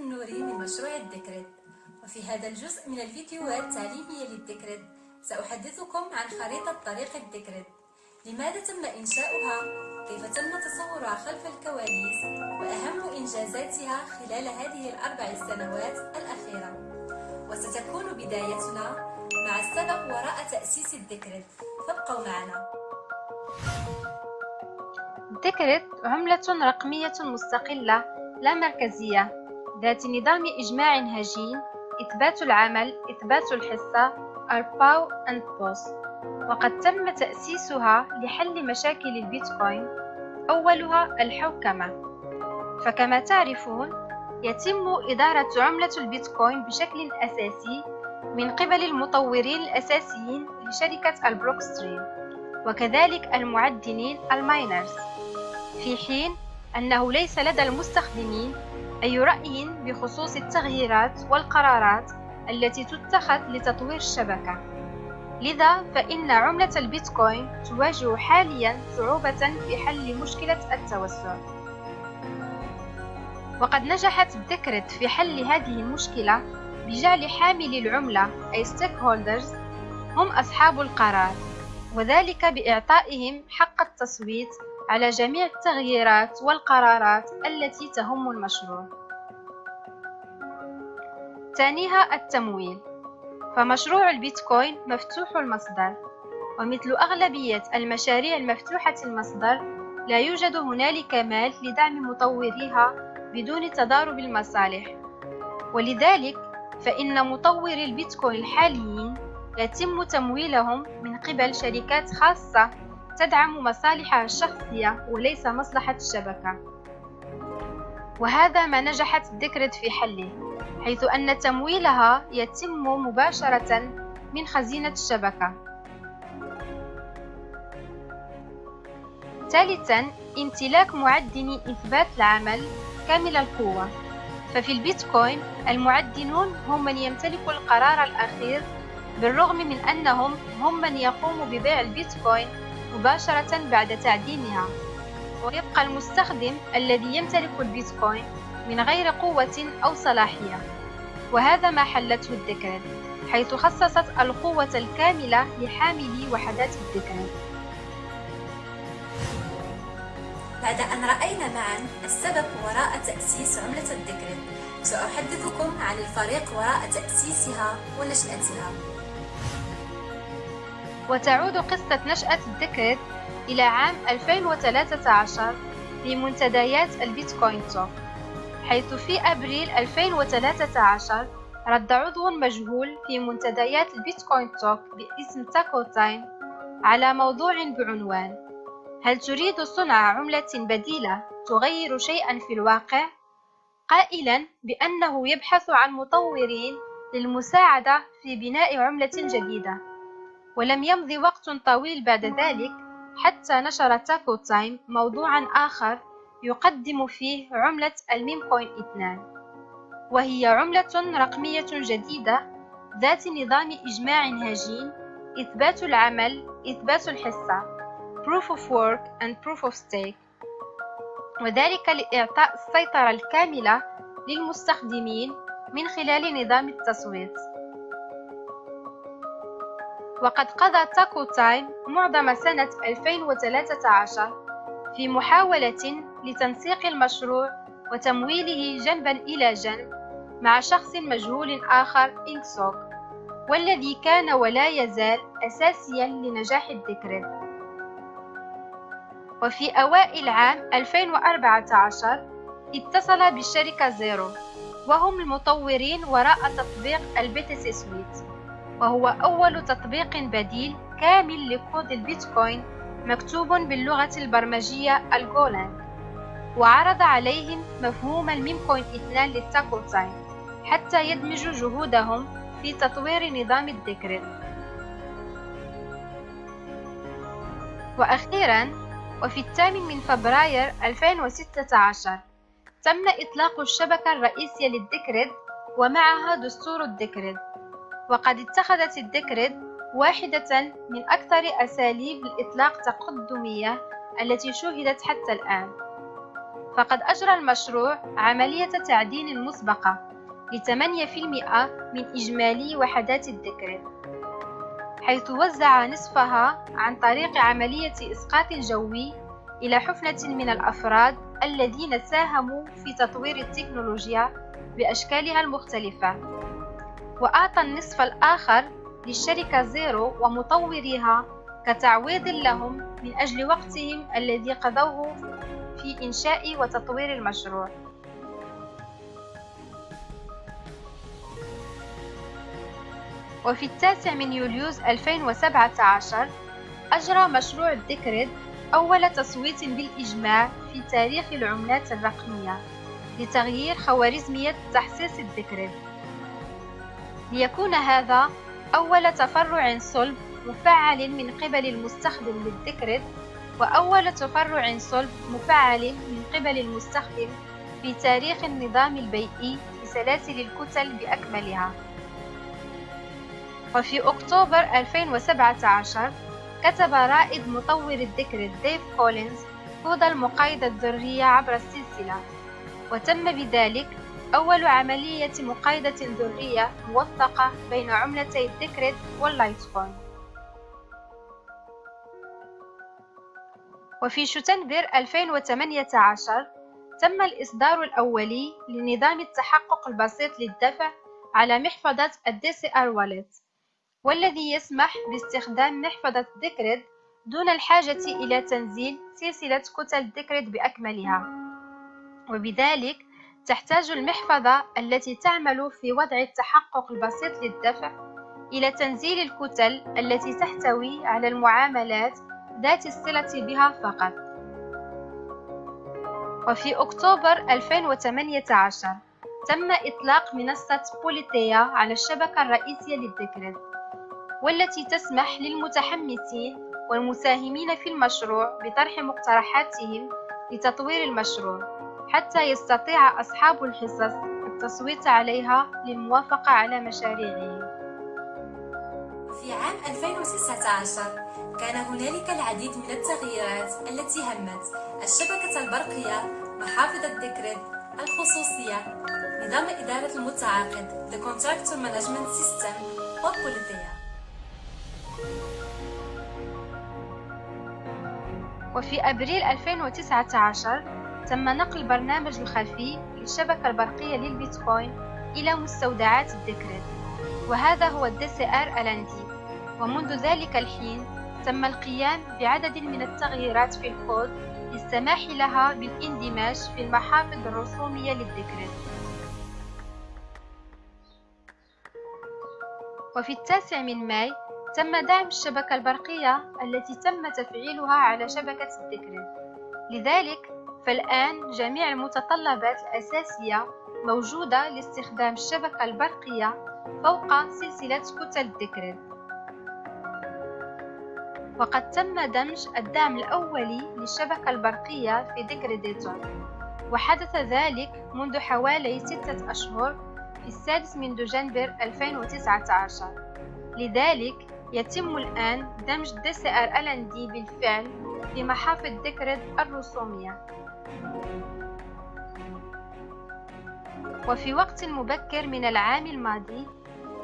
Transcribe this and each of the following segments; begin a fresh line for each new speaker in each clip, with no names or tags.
النوري من مشروع الدكرد وفي هذا الجزء من الفيديوهات التعليمية للدكرد سأحدثكم عن خريطة طريق الدكرد لماذا تم إنشاؤها؟ كيف تم تصورها خلف الكواليس؟ وأهم إنجازاتها خلال هذه الأربع سنوات الأخيرة. وستكون بدايتنا مع السبب وراء تأسيس الدكرد فابقوا معنا.
ال Decred عملة رقمية مستقلة لا مركزية. ذات نظام إجماع هجين إثبات العمل إثبات الحصة ال PoW and PoS وقد تم تأسيسها لحل مشاكل البيتكوين أولها الحوكمة. فكما تعرفون يتم إدارة عملة البيتكوين بشكل أساسي من قبل المطورين الأساسيين لشركة ال Blockstream وكذلك المعدنين الماينرز. في حين أنه ليس لدى المستخدمين أي رأي بخصوص التغييرات والقرارات التي تتخذ لتطوير الشبكة. لذا فإن عملة البيتكوين تواجه حاليا صعوبة في حل مشكلة التوسع. وقد نجحت الدكرت في حل هذه المشكلة بجعل حاملي العملة أي stakeholders هم أصحاب القرار وذلك بإعطائهم حق التصويت على جميع التغييرات والقرارات التي تهم المشروع. ثانيها التمويل. فمشروع البيتكوين مفتوح المصدر ومثل أغلبية المشاريع المفتوحة المصدر لا يوجد هنالك مال لدعم مطوريها بدون تضارب المصالح. ولذلك فإن مطوري البيتكوين الحاليين يتم تمويلهم من قبل شركات خاصة تدعم مصالحها الشخصية وليس مصلحة الشبكة. وهذا ما نجحت ديكريت في حله حيث أن تمويلها يتم مباشرة من خزينة الشبكة. ثالثا امتلاك معدني إثبات العمل كامل القوة. ففي البيتكوين المعدنون هم من يمتلكوا القرار الأخير بالرغم من أنهم هم من يقوموا ببيع البيتكوين مباشرة بعد تعدينها ويبقى المستخدم الذي يمتلك البيتكوين من غير قوة أو صلاحية. وهذا ما حلته الدكرد حيث خصصت القوة الكاملة لحاملي وحدات الدكرد
بعد أن رأينا معا السبب وراء تأسيس عملة ال Decred سأحدثكم عن الفريق وراء تأسيسها ونشأتها.
وتعود قصة نشأة ال Decred إلى عام 2013 في منتديات ال Bitcointalk حيث في أبريل 2013 رد عضو مجهول في منتديات ال Bitcointalk باسم tacotime على موضوع بعنوان هل تريد صنع عملة بديلة تغير شيئا في الواقع؟ قائلا بأنه يبحث عن مطورين للمساعدة في بناء عملة جديدة ولم يمض وقت طويل بعد ذلك حتى نشر tacotime موضوعا آخر يقدم فيه عملة ال Memecoin 2 وهي عملة رقمية جديدة ذات نظام إجماع هجين إثبات العمل إثبات الحصة Proof of Work and Proof of Stake. وذلك لإعطاء السيطرة الكاملة للمستخدمين من خلال نظام التصويت. وقد قضى تاكو تايم معظم سنة 2013 في محاولة لتنسيق المشروع وتمويله جنبا إلى جنب مع شخص مجهول آخر ingsoc والذي كان ولا يزال أساسيا لنجاح ال Decred وفي أوائل عام 2014 اتصل بالشركة زيرو وهم المطورين وراء تطبيق ال btcsuite وهو أول تطبيق بديل كامل لكود البيتكوين مكتوب باللغة البرمجية ال Golang. وعرض عليهم مفهوم ال Memecoin 2 لل tacotime حتى يدمجوا جهودهم في تطوير نظام ال Decred وأخيرا وفي الثامن من فبراير 2016 تم إطلاق الشبكة الرئيسية لل Decred ومعها دستور ال Decred وقد اتخذت ال Decred واحدة من أكثر أساليب الإطلاق تقدمية التي شوهدت حتى الآن. فقد أجرى المشروع عملية تعدين مسبقة لثمانية في المئة من إجمالي وحدات الدكرت حيث وزع نصفها عن طريق عملية إسقاط جوي إلى حفنة من الأفراد الذين ساهموا في تطوير التكنولوجيا بأشكالها المختلفة. وأعطى النصف الآخر للشركة زيرو ومطوريها كتعويض لهم من أجل وقتهم الذي قضوه في إنشاء وتطوير المشروع. وفي التاسع من يوليوز 2017 أجرى مشروع ال Decred أول تصويت بالإجماع في تاريخ العملات الرقمية لتغيير خوارزمية تحسيس ال Decred. ليكون هذا أول تفرع صلب مفعل من قبل المستخدم لل Decred وأول تفرع صلب مفعل من قبل المستخدم في تاريخ النظام البيئي لسلاسل الكتل بأكملها. وفي أكتوبر 2017 كتب رائد مطور ال Decred ديف كولينز كود المقايضة الذرية عبر السلسلة وتم بذلك أول عملية مقايضة ذرية موثقة بين عملتي ال Decred وال Litecoin وفي شتنبر 2018 تم الإصدار الأولي لنظام التحقق البسيط للدفع على محفظة ال DCR Wallet والذي يسمح باستخدام محفظة Decred دون الحاجة إلى تنزيل سلسلة كتل Decred بأكملها. وبذلك تحتاج المحفظة التي تعمل في وضع التحقق البسيط للدفع إلى تنزيل الكتل التي تحتوي على المعاملات ذات الصلة بها فقط. وفي أكتوبر 2018 تم إطلاق منصة بوليتيا على الشبكة الرئيسية للديكريد والتي تسمح للمتحمسين والمساهمين في المشروع بطرح مقترحاتهم لتطوير المشروع. حتى يستطيع أصحاب الحصص التصويت عليها للموافقة على مشاريعهم
في عام 2019 كان هنالك العديد من التغييرات التي همت الشبكة البرقية محافظ الذكر الخصوصية نظام إدارة المتعاقد The Contractor Management System وبوليتيا
وفي أبريل 2019 تم نقل برنامج الخلفي للشبكة البرقية للبيتكوين إلى مستودعات ال Decred وهذا هو ال DCR LND. ومنذ ذلك الحين تم القيام بعدد من التغييرات في الكود للسماح لها بالاندماج في المحافظ الرسومية لل Decred وفي التاسع من ماي تم دعم الشبكة البرقية التي تم تفعيلها على شبكة ال Decred لذلك فالآن جميع المتطلبات الأساسية موجودة لاستخدام الشبكة البرقية فوق سلسلة كتل ال Decred وقد تم دمج الدعم الأولي للشبكة البرقية في Decrediton وحدث ذلك منذ حوالي ستة أشهر في السادس من دجنبر 2019 لذلك يتم الآن دمج DCR LND بالفعل في محافظ Decred الرسومية. وفي وقت مبكر من العام الماضي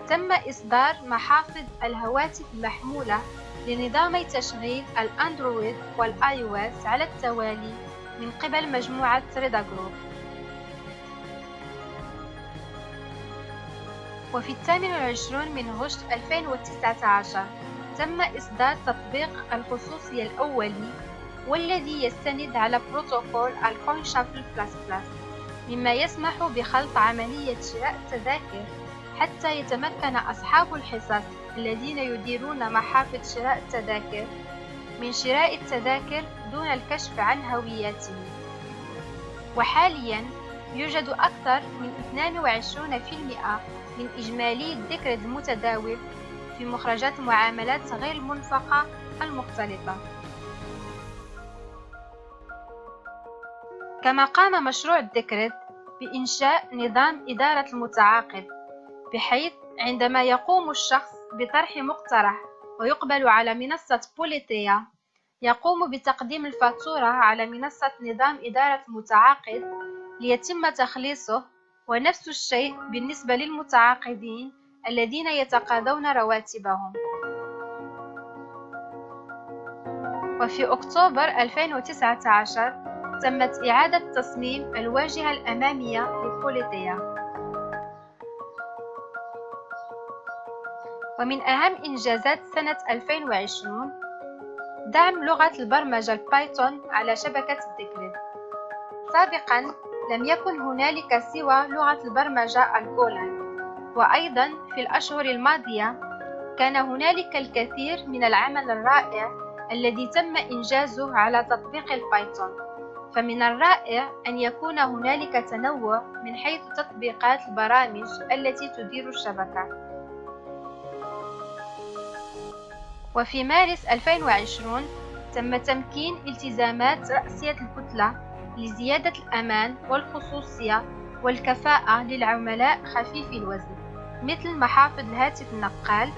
تم إصدار محافظ الهواتف المحمولة لنظامي تشغيل ال Android وال iOS على التوالي من قبل مجموعة Raedah Group. وفي الثامن والعشرون من غشت 2019 تم إصدار تطبيق الخصوصية الأولي والذي يستند على بروتوكول ال CoinShuffle plus plus مما يسمح بخلط عملية شراء التذاكر حتى يتمكن أصحاب الحصص الذين يديرون محافظ شراء التذاكر من شراء التذاكر دون الكشف عن هوياتهم. وحاليا يوجد أكثر من 22% من إجمالي الذكر المتداول في مخرجات المعاملات غير المنفقة المختلطة كما قام مشروع الدكرت بإنشاء نظام إدارة المتعاقد بحيث عندما يقوم الشخص بطرح مقترح ويقبل على منصة بوليتيا يقوم بتقديم الفاتورة على منصة نظام إدارة المتعاقد ليتم تخليصه ونفس الشيء بالنسبة للمتعاقدين الذين يتقاضون رواتبهم. وفي أكتوبر 2019 تمت إعادة تصميم الواجهة الأمامية لبوليتيا. ومن أهم إنجازات سنة 2020 دعم لغة البرمجة ال Python على شبكة ال Decred. سابقا لم يكن هنالك سوى لغة البرمجة ال Golang وأيضا في الأشهر الماضية كان هنالك الكثير من العمل الرائع الذي تم إنجازه على تطبيق ال Python. فمن الرائع أن يكون هنالك تنوع من حيث تطبيقات البرامج التي تدير الشبكة. وفي مارس 2020 تم تمكين التزامات رأسية الكتلة لزيادة الأمان والخصوصية والكفاءة للعملاء خفيفي الوزن. مثل محافظ الهاتف النقال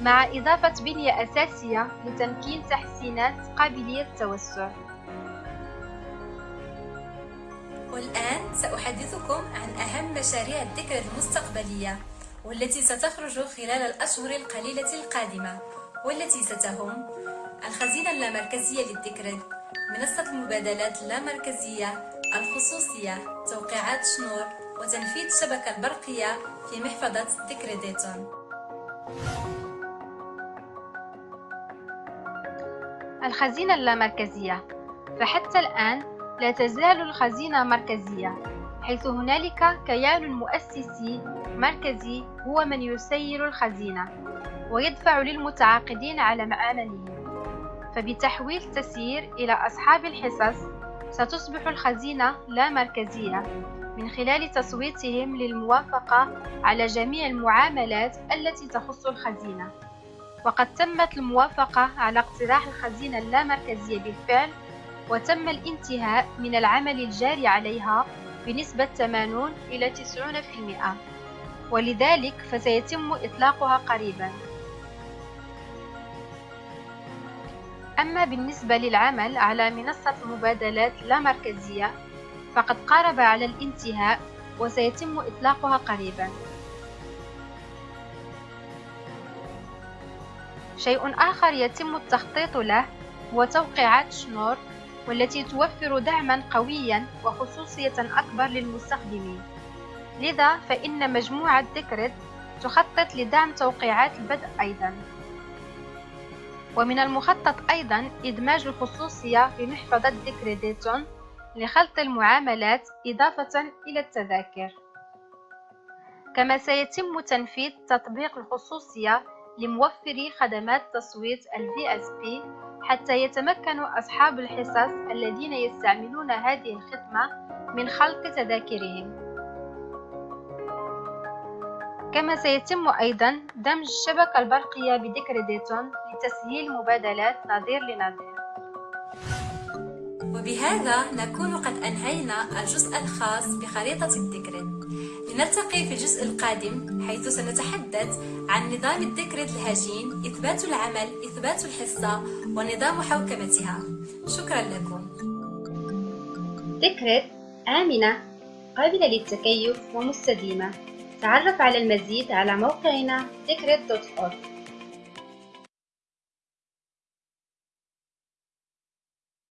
مع إضافة بنية أساسية لتمكين تحسينات قابلية التوسع.
والآن سأحدثكم عن أهم مشاريع الذكر المستقبلية والتي ستخرج خلال الأشهر القليلة القادمة والتي ستهم الخزينة اللامركزية للذكر منصة المبادلات اللامركزية الخصوصية توقيعات شنور وتنفيذ الشبكة البرقية في محفظة ذكر ديتون
الخزينة اللامركزية. فحتى الآن لا تزال الخزينة مركزية حيث هنالك كيان مؤسسي مركزي هو من يسير الخزينة ويدفع للمتعاقدين على معاملهم فبتحويل تسيير إلى أصحاب الحصص ستصبح الخزينة لا مركزية من خلال تصويتهم للموافقة على جميع المعاملات التي تخص الخزينة. وقد تمت الموافقة على اقتراح الخزينة اللامركزية بالفعل وتم الانتهاء من العمل الجاري عليها بنسبة 80 إلى 90% ولذلك فسيتم إطلاقها قريباً. أما بالنسبة للعمل على منصة مبادلات لا مركزية فقد قارب على الانتهاء وسيتم إطلاقها قريبا. شيء آخر يتم التخطيط له هو توقيعات Schnorr والتي توفر دعما قويا وخصوصية أكبر للمستخدمين. لذا فإن مجموعة Decred تخطط لدعم توقيعات البدء أيضا. ومن المخطط أيضا إدماج الخصوصية في محفظة Decrediton لخلط المعاملات إضافة إلى التذاكر. كما سيتم تنفيذ تطبيق الخصوصية لموفري خدمات تصويت ال VSP حتى يتمكن أصحاب الحصص الذين يستعملون هذه الخدمة من خلط تذاكرهم. كما سيتم أيضا دمج الشبكة البرقية بديكريديتون لتسهيل مبادلات نظير لنظير.
وبهذا نكون قد أنهينا الجزء الخاص بخريطة الديكريد لنلتقي في الجزء القادم حيث سنتحدث عن نظام الديكريد الهجين إثبات العمل إثبات الحصة ونظام حوكمتها. شكرا لكم.
ديكريد آمنة. قابلة للتكيف ومستديمة. تعرف على المزيد على موقعنا decred.org